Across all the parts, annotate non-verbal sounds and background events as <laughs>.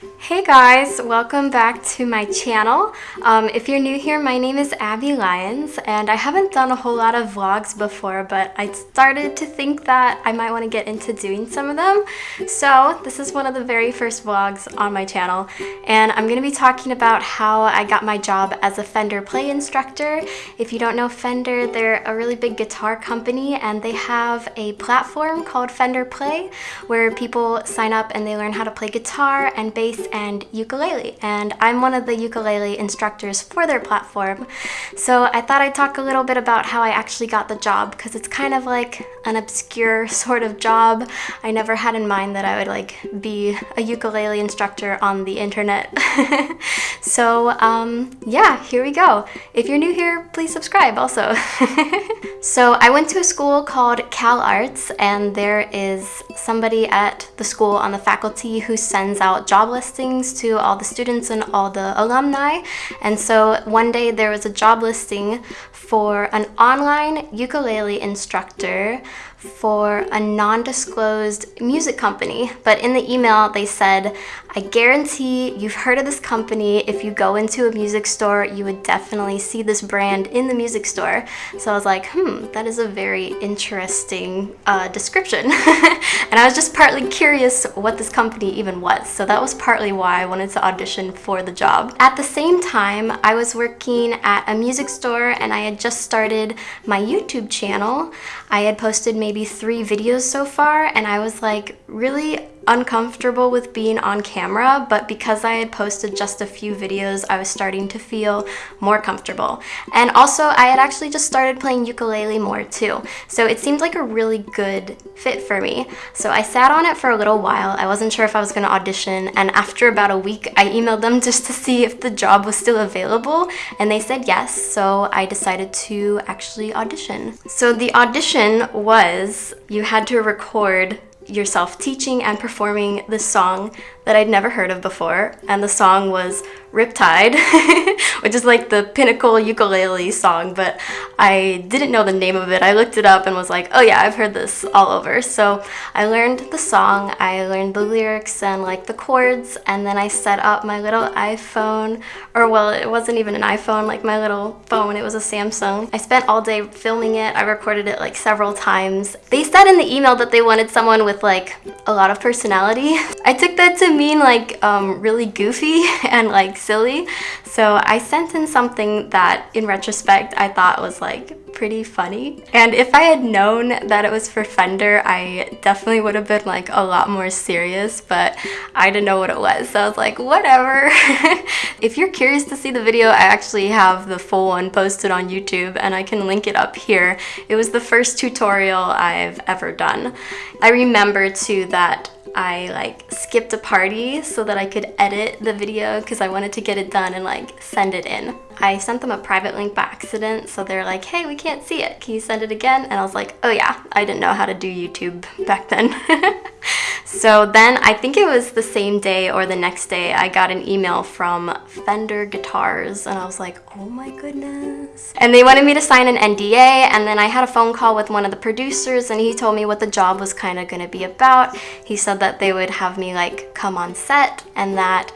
Hey guys, welcome back to my channel. Um, if you're new here, my name is Abby Lyons and I haven't done a whole lot of vlogs before, but I started to think that I might want to get into doing some of them. So this is one of the very first vlogs on my channel and I'm going to be talking about how I got my job as a Fender play instructor. If you don't know Fender, they're a really big guitar company and they have a platform called Fender Play where people sign up and they learn how to play guitar and bass and ukulele. And I'm one of the ukulele instructors for their platform. So I thought I'd talk a little bit about how I actually got the job because it's kind of like an obscure <laughs> sort of job. I never had in mind that I would like be a ukulele instructor on the internet. <laughs> So um, yeah here we go. If you're new here please subscribe also. <laughs> So I went to a school called Cal Arts and there is somebody at the school on the faculty who sends out job listings to all the students and all the alumni. And so one day there was a job listing for an online ukulele instructor for a non-disclosed music company. But in the email they said, I guarantee you've heard of this company. If you go into a music store, you would definitely see this brand in the music store. So I was like, hmm, that is a very interesting uh, description. <laughs> and I was just partly curious what this company even was. So that was partly why I wanted to audition for the job. At the same time, I was working at a music store and I had just started my YouTube channel. I had posted maybe three videos so far and I was like really uncomfortable with being on camera, but because I had posted just a few videos, I was starting to feel more comfortable. And also, I had actually just started playing ukulele more too, so it seemed like a really good fit for me. So I sat on it for a little while. I wasn't sure if I was going to audition, and after about a week, I emailed them <laughs> just to see if the job was still available, and they said yes, so I decided to actually audition. So the audition was you had to record yourself teaching and performing this song that I'd never heard of before. And the song was Riptide, <laughs> which is like the pinnacle ukulele song, but I didn't know the name of it. I looked it up and was like, oh yeah, I've heard this all over. So I learned the song, I learned the lyrics and like the chords, and then I set up my little iPhone, or well, it wasn't even an iPhone, like my little phone, it was a Samsung. I spent all day filming it. I recorded it like several times. They said in the email that they wanted someone with like a lot of personality. <laughs> I took that to mean like um, really goofy <laughs> and like silly. So I sent in something that in retrospect I thought was like pretty funny. And if I had known that it was for Fender, I definitely would have been like a lot more serious, but I didn't know what it was. So I was like, whatever. <laughs> if you're curious to see the video, I actually have the full one posted on YouTube and I can link it up here. It was the first tutorial I've ever done. I remember too that I like skipped a party so that I could edit the video because I wanted to get it done and like send it in. I sent them a private link by accident so they're like, hey, we can't see it. Can you send it again? And I was like, oh yeah, I didn't know how to do YouTube back then. <laughs> So then I think it was the same day or the next day I got an email from Fender Guitars and I was like, oh my goodness. And they wanted me to sign an NDA and then I had a phone call with one of the producers and he told me what the job was kind of going to be about. He said that they would have me like come on set and that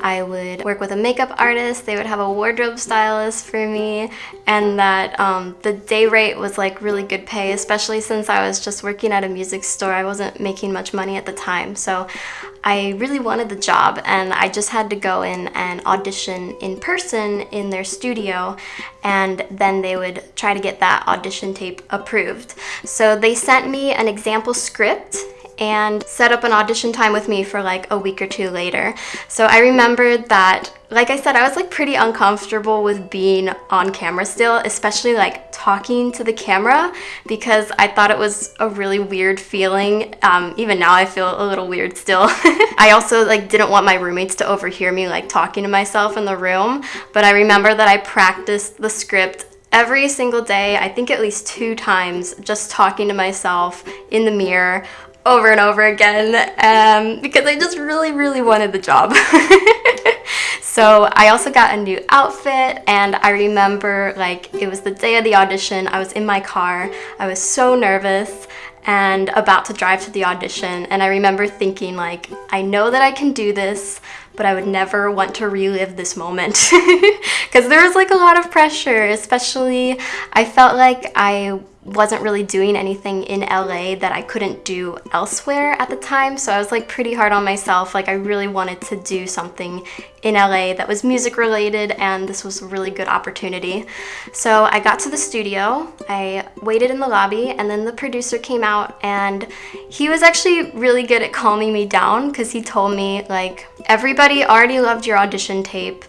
I would work with a makeup artist, they would have a wardrobe stylist for me, and that um, the day rate was like really good pay, especially since I was just working at a music store. I wasn't making much money at the time, so I really wanted the job and I just had to go in and audition in person in their studio and then they would try to get that audition tape approved. So they sent me an example script and set up an audition time with me for like a week or two later. So I remembered that, like I said, I was like pretty uncomfortable with being on camera still, especially like talking to the camera because I thought it was a really weird feeling. Um, even now I feel a little weird still. <laughs> I also like didn't want my roommates to overhear me like talking to myself in the room, but I remember that I practiced the script every single day, I think at least two times, just talking to myself in the mirror over and over again um, because I just really, really wanted the job. <laughs> so I also got a new outfit and I remember like it was the day of the audition. I was in my car. I was so nervous and about to drive to the audition. And I remember thinking like, I know that I can do this, but I would never want to relive this moment <laughs> because there was like a lot of pressure, especially I felt like I wasn't really doing anything in LA that I couldn't do elsewhere at the time. So I was like pretty hard on myself. Like I really wanted to do something in LA that was music related and this was a really good opportunity. So I got to the studio, I waited in the lobby and then the producer came out and he was actually really good at calming me down because he told me like everybody already loved your audition tape.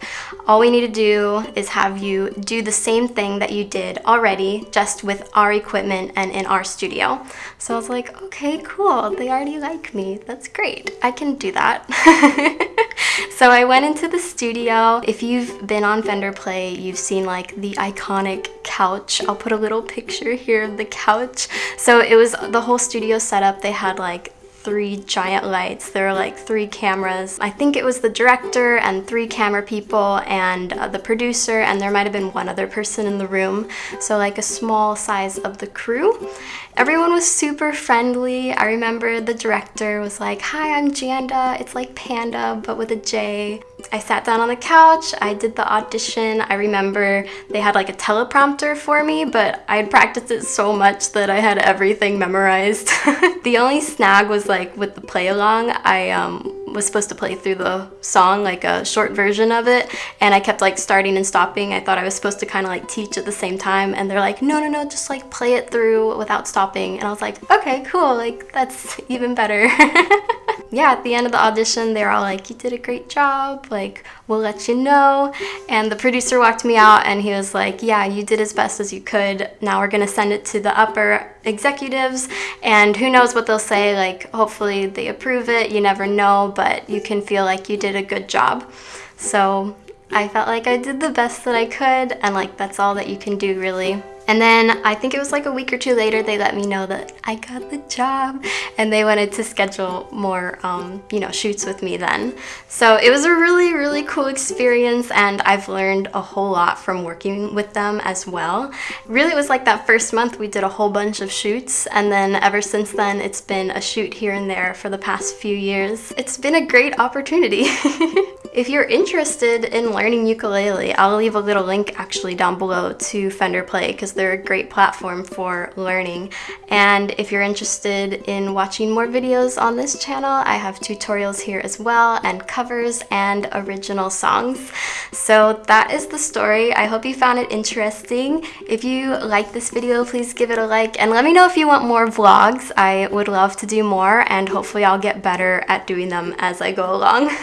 All we need to do is have you do the same thing that you did already just with our equipment and in our studio. So I was like, okay, cool. They already like me. That's great. I can do that. <laughs> so I went into the studio. If you've been on Fender Play, you've seen like the iconic couch. I'll put a little picture here of the couch. So it was the whole studio setup. They had like three giant lights. There were like three cameras. I think it was the director and three camera people and uh, the producer and there might have been one other person in the room. So like a small size of the crew. Everyone was super friendly. I remember the director was like, hi, I'm Janda. It's like Panda, but with a J. I sat down on the couch, I did the audition. I remember they had like a teleprompter for me, but I had practiced it so much that I had everything memorized. <laughs> the only snag was like with the play along, I um, was supposed to play through the song, like a short version of it, and I kept like starting and stopping. I thought I was supposed to kind of like teach at the same time, and they're like, no, no, no, just like play it through without stopping. And I was like, okay, cool, like that's even better. <laughs> yeah, at the end of the audition, they're all like, you did a great job, like, we'll let you know. And the producer walked me out and he was like, yeah, you did as best as you could. Now we're gonna send it to the upper executives and who knows what they'll say, like, hopefully they approve it, you never know, but you can feel like you did a good job. So I felt like I did the best that I could and like that's all that you can do really. And then I think it was like a week or two later, they let me know that I got the job and they wanted to schedule more, um, you know, shoots with me then. So it was a really, really cool experience and I've learned a whole lot from working with them as well. Really, it was like that first month we did a whole bunch of shoots and then ever since then, it's been a shoot here and there for the past few years. It's been a great opportunity. <laughs> If you're interested in learning ukulele, I'll leave a little link actually down below to Fender Play because they're a great platform for learning. And if you're interested in watching more videos on this channel, I have tutorials here as well and covers and original songs. So that is the story. I hope you found it interesting. If you like this video, please give it a like and let me know if you want more vlogs. I would love to do more and hopefully I'll get better at doing them as I go along. <laughs>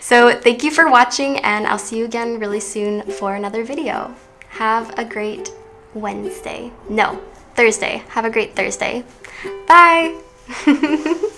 So thank you for watching and I'll see you again really soon for another video. Have a great Wednesday. No, Thursday. Have a great Thursday. Bye! <laughs>